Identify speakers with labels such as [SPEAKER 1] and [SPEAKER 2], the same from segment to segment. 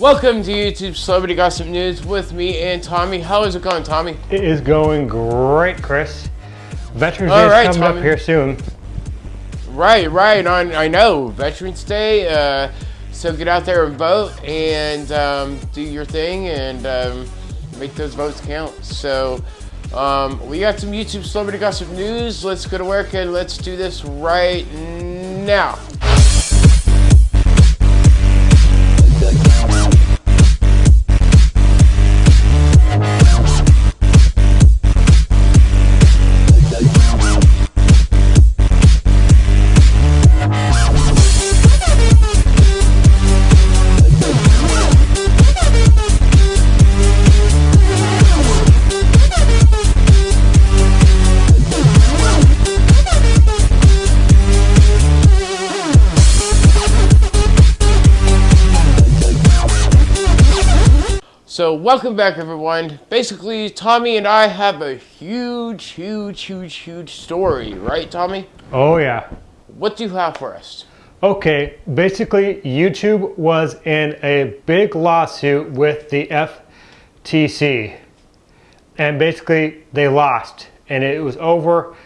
[SPEAKER 1] Welcome to YouTube Celebrity Gossip News with me and Tommy. How is it going, Tommy?
[SPEAKER 2] It is going great, Chris. Veterans
[SPEAKER 1] All
[SPEAKER 2] Day is coming
[SPEAKER 1] Tommy.
[SPEAKER 2] up here soon.
[SPEAKER 1] Right, right. On I know Veterans Day. Uh, so get out there and vote and um, do your thing and um, make those votes count. So um, we got some YouTube Celebrity Gossip News. Let's go to work and let's do this right now. So welcome back everyone. Basically, Tommy and I have a huge, huge, huge, huge story, right Tommy?
[SPEAKER 2] Oh yeah.
[SPEAKER 1] What do you have for us?
[SPEAKER 2] Okay, basically YouTube was in a big lawsuit with the FTC. And basically they lost. And it was over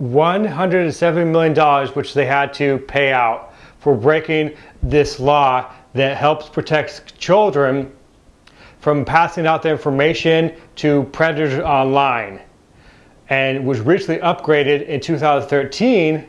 [SPEAKER 2] $170 million which they had to pay out for breaking this law that helps protect children from passing out the information to predators online and was recently upgraded in 2013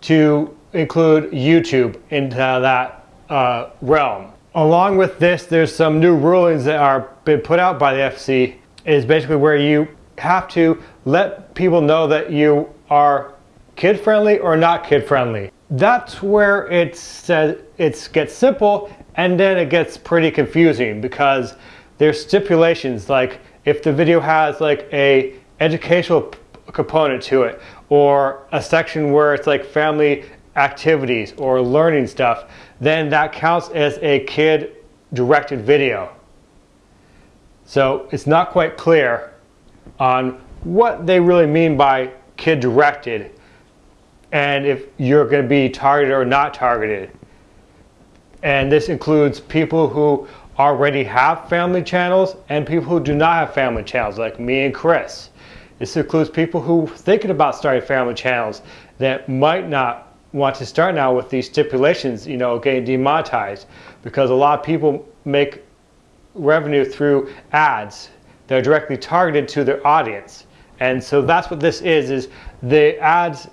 [SPEAKER 2] to include YouTube into that uh, realm. Along with this, there's some new rulings that are been put out by the FC is basically where you have to let people know that you are kid friendly or not kid friendly. That's where it says it gets simple and then it gets pretty confusing because there's stipulations like if the video has like a educational component to it or a section where it's like family activities or learning stuff then that counts as a kid directed video. So it's not quite clear on what they really mean by kid directed and if you're going to be targeted or not targeted and this includes people who already have family channels and people who do not have family channels like me and Chris. This includes people who thinking about starting family channels that might not want to start now with these stipulations, you know, getting demonetized because a lot of people make revenue through ads that are directly targeted to their audience. And so that's what this is, is the ads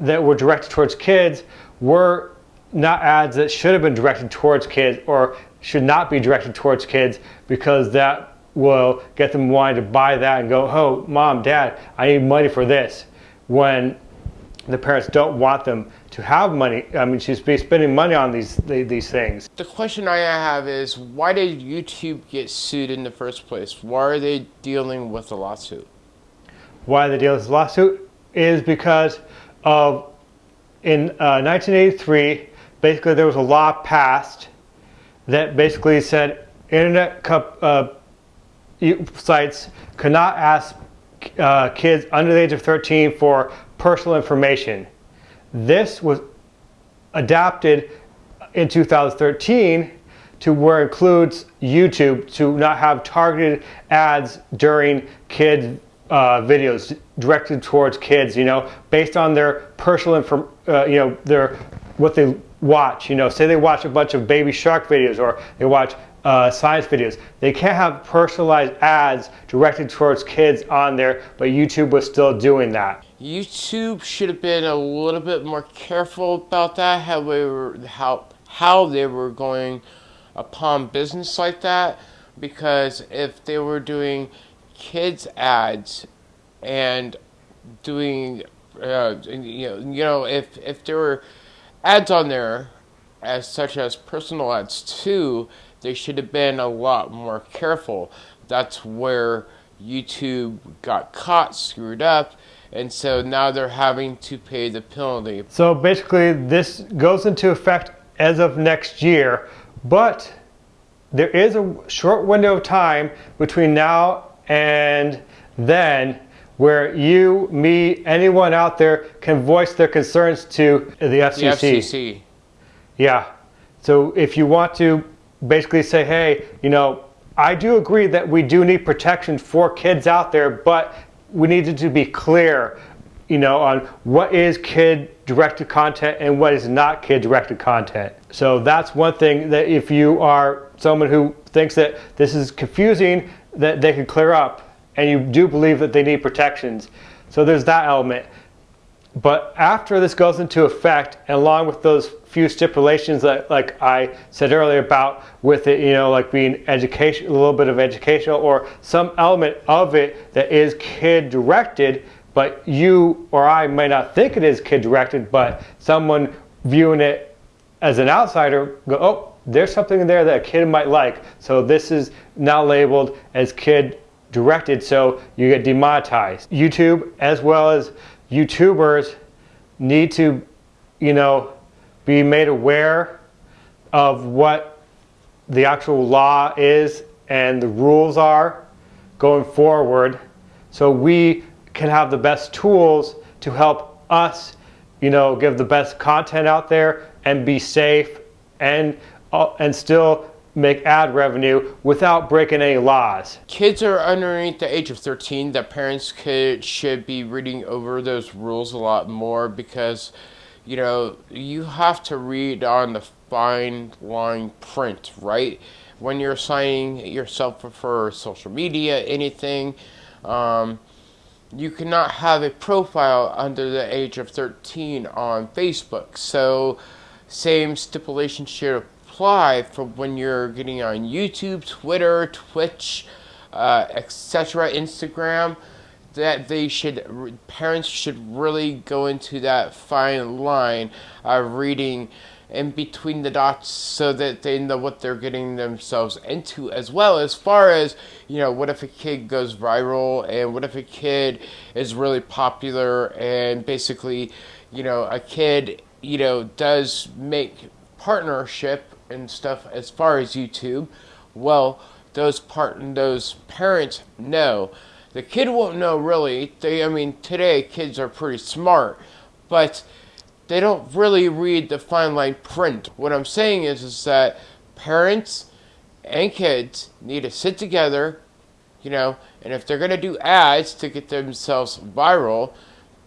[SPEAKER 2] that were directed towards kids were not ads that should have been directed towards kids or should not be directed towards kids because that will get them wanting to buy that and go, oh, mom, dad, I need money for this. When the parents don't want them to have money, I mean, she's be spending money on these these things.
[SPEAKER 1] The question I have is why did YouTube get sued in the first place? Why are they dealing with a lawsuit?
[SPEAKER 2] Why they deal with this lawsuit is because of in uh, 1983, basically there was a law passed that basically said internet uh, sites could not ask uh, kids under the age of 13 for personal information. This was adapted in 2013 to where it includes YouTube to not have targeted ads during kid uh, videos directed towards kids, you know, based on their personal info, uh, you know, their what they watch. You know, say they watch a bunch of baby shark videos or they watch uh, science videos. They can't have personalized ads directed towards kids on there, but YouTube was still doing that.
[SPEAKER 1] YouTube should have been a little bit more careful about that. How they were how how they were going upon business like that, because if they were doing kids ads and doing uh, you know you know if if there were ads on there as such as personal ads too they should have been a lot more careful. That's where youtube got caught screwed up and so now they're having to pay the penalty.
[SPEAKER 2] So basically, this goes into effect as of next year, but there is a short window of time between now and then where you, me, anyone out there can voice their concerns to the FCC.
[SPEAKER 1] the
[SPEAKER 2] FCC. Yeah. So if you want to basically say, hey, you know, I do agree that we do need protection for kids out there, but we needed to be clear, you know, on what is kid directed content and what is not kid directed content. So that's one thing that if you are someone who thinks that this is confusing, that they can clear up and you do believe that they need protections. So there's that element. But after this goes into effect, and along with those few stipulations that, like I said earlier about with it, you know, like being education, a little bit of educational, or some element of it that is kid directed, but you or I may not think it is kid directed, but someone viewing it as an outsider go, oh, there's something in there that a kid might like. So this is now labeled as kid directed, so you get demonetized. YouTube, as well as YouTubers need to, you know, be made aware of what the actual law is and the rules are going forward so we can have the best tools to help us, you know, give the best content out there and be safe and and still make ad revenue without breaking any laws.
[SPEAKER 1] Kids are underneath the age of 13 that parents could should be reading over those rules a lot more because you know, you have to read on the fine line print, right? When you're signing yourself for social media, anything, um, you cannot have a profile under the age of 13 on Facebook. So, same stipulation should apply for when you're getting on YouTube, Twitter, Twitch, uh, etc., Instagram. That they should, parents should really go into that fine line of reading in between the dots so that they know what they're getting themselves into as well as far as you know what if a kid goes viral and what if a kid is really popular and basically you know a kid you know does make partnership and stuff as far as YouTube, well, those part those parents know. The kid won't know really. They, I mean, today kids are pretty smart, but they don't really read the fine line print. What I'm saying is, is that parents and kids need to sit together, you know, and if they're gonna do ads to get themselves viral,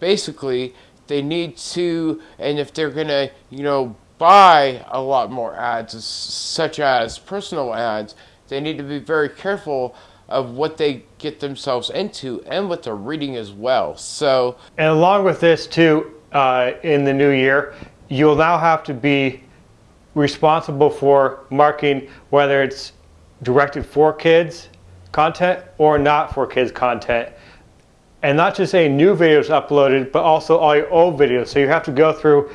[SPEAKER 1] basically they need to, and if they're gonna, you know, buy a lot more ads, such as personal ads, they need to be very careful of what they get themselves into and what they're reading as well. So,
[SPEAKER 2] and along with this too, uh, in the new year, you'll now have to be responsible for marking whether it's directed for kids content or not for kids content. And not just any new videos uploaded, but also all your old videos. So you have to go through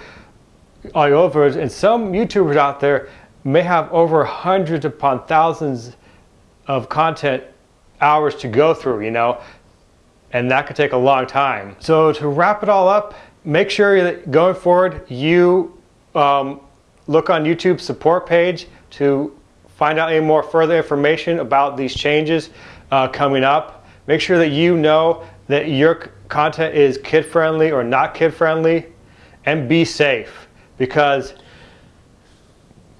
[SPEAKER 2] all videos, and some YouTubers out there may have over hundreds upon thousands of content hours to go through, you know, and that could take a long time. So to wrap it all up, make sure that going forward you um, look on YouTube support page to find out any more further information about these changes uh, coming up. Make sure that you know that your content is kid friendly or not kid friendly and be safe because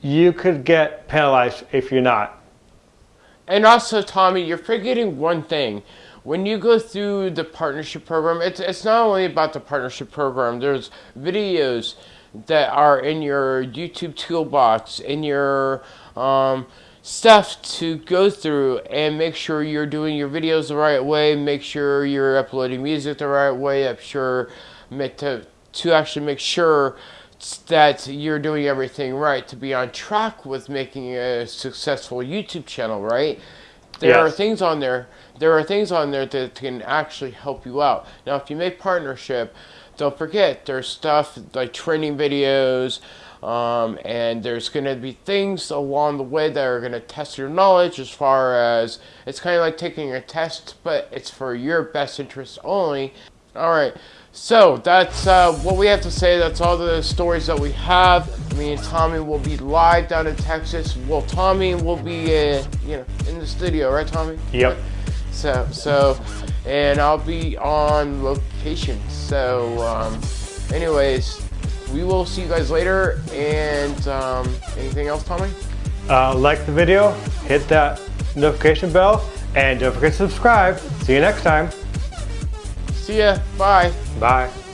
[SPEAKER 2] you could get penalized if you're not.
[SPEAKER 1] And also, Tommy, you're forgetting one thing. When you go through the partnership program, it's, it's not only about the partnership program, there's videos that are in your YouTube toolbox, in your um, stuff to go through and make sure you're doing your videos the right way, make sure you're uploading music the right way, I'm sure to, to actually make sure that you're doing everything right to be on track with making a successful YouTube channel, right? There yes. are things on there. There are things on there that can actually help you out. Now, if you make partnership, don't forget there's stuff like training videos, um, and there's going to be things along the way that are going to test your knowledge as far as it's kind of like taking a test, but it's for your best interest only. All right. So that's uh, what we have to say. That's all the stories that we have. Me and Tommy will be live down in Texas. Well, Tommy will be, uh, you know, in the studio, right, Tommy?
[SPEAKER 2] Yep.
[SPEAKER 1] So, so, and I'll be on location. So, um, anyways, we will see you guys later. And um, anything else, Tommy?
[SPEAKER 2] uh, like the video, hit that notification bell, and don't forget to subscribe. See you next time.
[SPEAKER 1] See ya. Bye.
[SPEAKER 2] Bye.